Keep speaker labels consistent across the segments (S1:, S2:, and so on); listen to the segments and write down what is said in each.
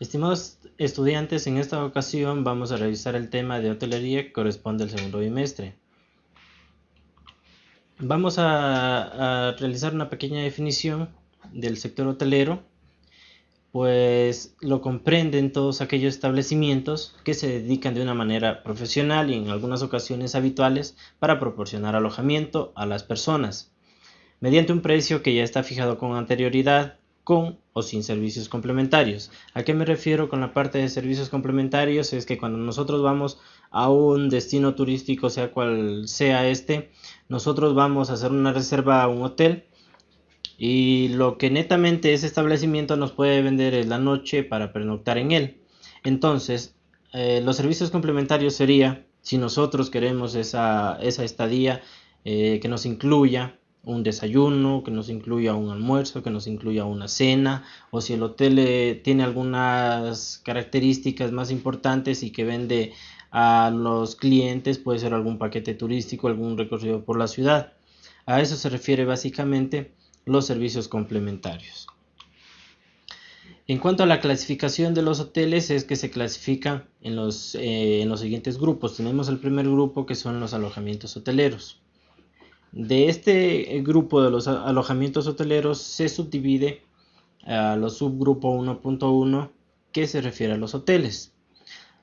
S1: Estimados estudiantes, en esta ocasión vamos a revisar el tema de hotelería que corresponde al segundo bimestre. Vamos a, a realizar una pequeña definición del sector hotelero, pues lo comprenden todos aquellos establecimientos que se dedican de una manera profesional y en algunas ocasiones habituales para proporcionar alojamiento a las personas, mediante un precio que ya está fijado con anterioridad con o sin servicios complementarios. ¿A qué me refiero con la parte de servicios complementarios? Es que cuando nosotros vamos a un destino turístico, sea cual sea este, nosotros vamos a hacer una reserva a un hotel y lo que netamente ese establecimiento nos puede vender es la noche para pernoctar en él. Entonces, eh, los servicios complementarios sería, si nosotros queremos esa, esa estadía eh, que nos incluya un desayuno, que nos incluya un almuerzo, que nos incluya una cena, o si el hotel eh, tiene algunas características más importantes y que vende a los clientes, puede ser algún paquete turístico, algún recorrido por la ciudad. A eso se refiere básicamente los servicios complementarios. En cuanto a la clasificación de los hoteles, es que se clasifican en los, eh, en los siguientes grupos. Tenemos el primer grupo que son los alojamientos hoteleros. De este grupo de los alojamientos hoteleros se subdivide a los subgrupo 1.1 que se refiere a los hoteles.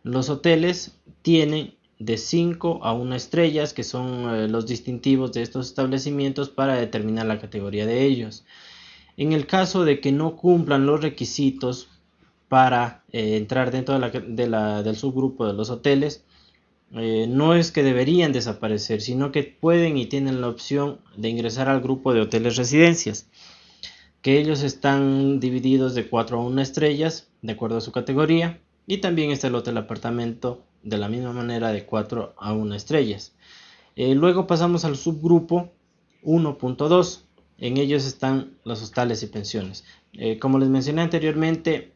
S1: Los hoteles tienen de 5 a 1 estrellas que son eh, los distintivos de estos establecimientos para determinar la categoría de ellos. En el caso de que no cumplan los requisitos para eh, entrar dentro del subgrupo de los hoteles, eh, no es que deberían desaparecer, sino que pueden y tienen la opción de ingresar al grupo de hoteles residencias, que ellos están divididos de 4 a 1 estrellas, de acuerdo a su categoría, y también está el hotel apartamento de la misma manera de 4 a 1 estrellas. Eh, luego pasamos al subgrupo 1.2, en ellos están los hostales y pensiones. Eh, como les mencioné anteriormente,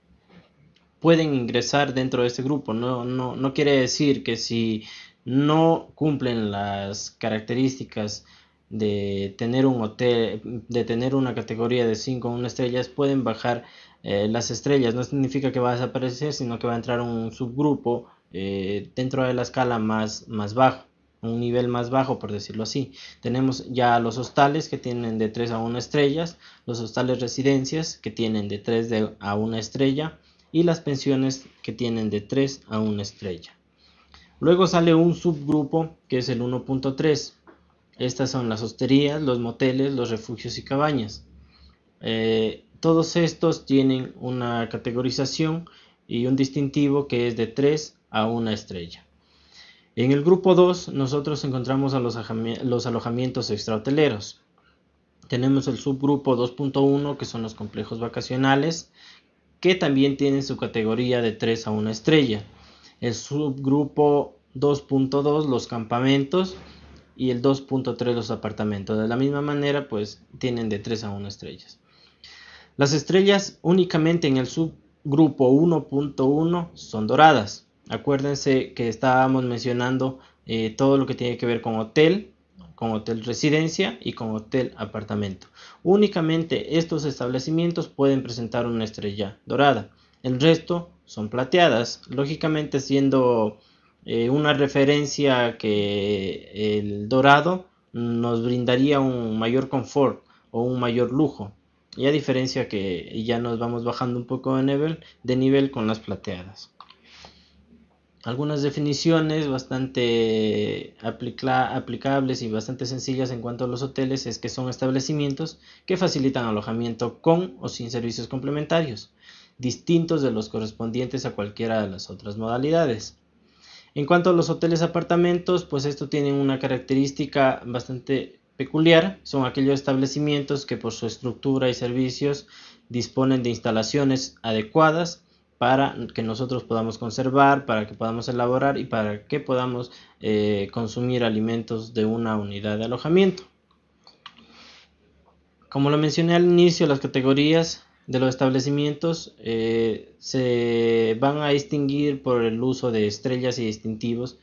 S1: pueden ingresar dentro de este grupo. No, no, no quiere decir que si no cumplen las características de tener un hotel, de tener una categoría de 5 o 1 estrellas, pueden bajar eh, las estrellas. No significa que va a desaparecer, sino que va a entrar un subgrupo eh, dentro de la escala más, más bajo, un nivel más bajo, por decirlo así. Tenemos ya los hostales que tienen de 3 a 1 estrellas, los hostales residencias que tienen de 3 a 1 estrella, y las pensiones que tienen de 3 a 1 estrella. Luego sale un subgrupo que es el 1.3. Estas son las hosterías, los moteles, los refugios y cabañas. Eh, todos estos tienen una categorización y un distintivo que es de 3 a 1 estrella. En el grupo 2 nosotros encontramos a los, los alojamientos extrahoteleros. Tenemos el subgrupo 2.1 que son los complejos vacacionales, que también tienen su categoría de 3 a 1 estrella. El subgrupo 2.2 los campamentos y el 2.3 los apartamentos. De la misma manera pues tienen de 3 a 1 estrellas. Las estrellas únicamente en el subgrupo 1.1 son doradas. Acuérdense que estábamos mencionando eh, todo lo que tiene que ver con hotel, con hotel residencia y con hotel apartamento. Únicamente estos establecimientos pueden presentar una estrella dorada. El resto son plateadas, lógicamente siendo eh, una referencia que el dorado nos brindaría un mayor confort o un mayor lujo. Y a diferencia que ya nos vamos bajando un poco de nivel, de nivel con las plateadas algunas definiciones bastante aplicables y bastante sencillas en cuanto a los hoteles es que son establecimientos que facilitan alojamiento con o sin servicios complementarios, distintos de los correspondientes a cualquiera de las otras modalidades. En cuanto a los hoteles apartamentos, pues esto tiene una característica bastante peculiar, son aquellos establecimientos que por su estructura y servicios disponen de instalaciones adecuadas para que nosotros podamos conservar, para que podamos elaborar y para que podamos eh, consumir alimentos de una unidad de alojamiento. Como lo mencioné al inicio, las categorías de los establecimientos eh, se van a distinguir por el uso de estrellas y distintivos.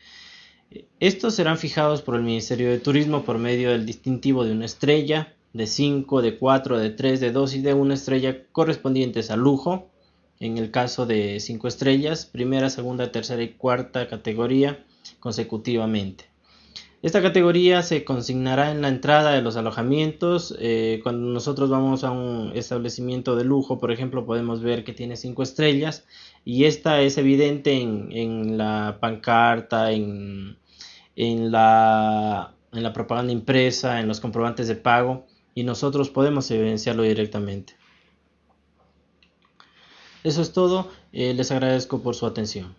S1: Estos serán fijados por el Ministerio de Turismo por medio del distintivo de una estrella, de 5, de 4, de 3, de 2 y de una estrella correspondientes a lujo, en el caso de 5 estrellas, primera, segunda, tercera y cuarta categoría consecutivamente. Esta categoría se consignará en la entrada de los alojamientos. Eh, cuando nosotros vamos a un establecimiento de lujo, por ejemplo, podemos ver que tiene 5 estrellas y esta es evidente en, la pancarta, en, la, en la propaganda impresa, en los comprobantes de pago y nosotros podemos evidenciarlo directamente. Eso es todo. Eh, les agradezco por su atención.